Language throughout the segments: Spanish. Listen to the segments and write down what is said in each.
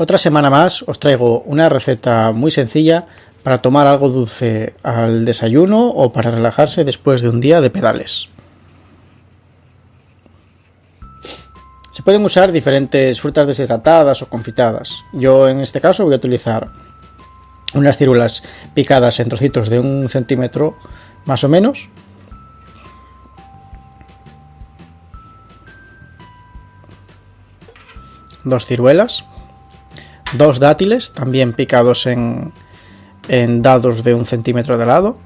Otra semana más os traigo una receta muy sencilla para tomar algo dulce al desayuno o para relajarse después de un día de pedales. Se pueden usar diferentes frutas deshidratadas o confitadas. Yo en este caso voy a utilizar unas ciruelas picadas en trocitos de un centímetro más o menos. Dos ciruelas dos dátiles, también picados en, en dados de un centímetro de lado.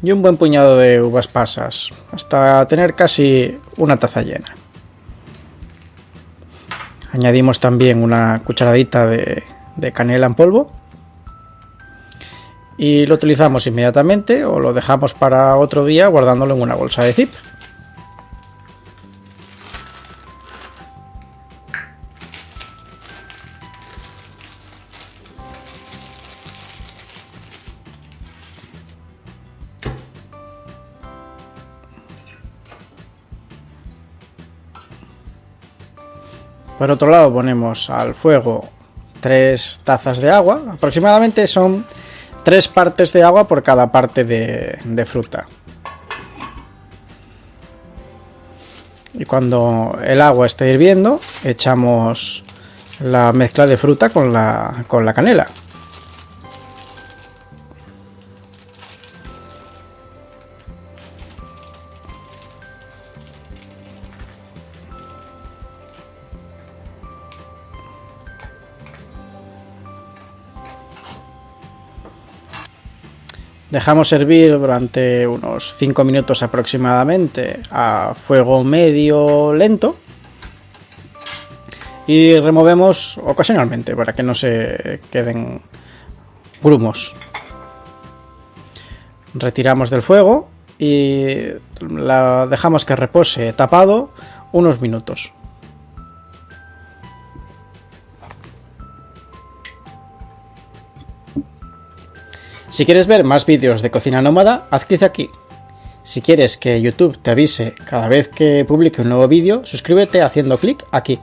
y un buen puñado de uvas pasas, hasta tener casi una taza llena. Añadimos también una cucharadita de, canela en polvo. Y lo utilizamos inmediatamente o lo dejamos para otro día guardándolo en una bolsa de zip. Por otro lado ponemos al fuego tres tazas de agua, aproximadamente son tres partes de agua por cada parte de, fruta. Y cuando el agua esté hirviendo, echamos la mezcla de fruta con la, con la canela. Dejamos hervir durante unos 5 minutos aproximadamente a fuego medio lento. Y removemos ocasionalmente para que no se queden grumos. Retiramos del fuego y la dejamos que repose tapado unos minutos. Si quieres ver más vídeos de cocina nómada, haz clic aquí. Si quieres que YouTube te avise cada vez que publique un nuevo vídeo, suscríbete haciendo clic aquí.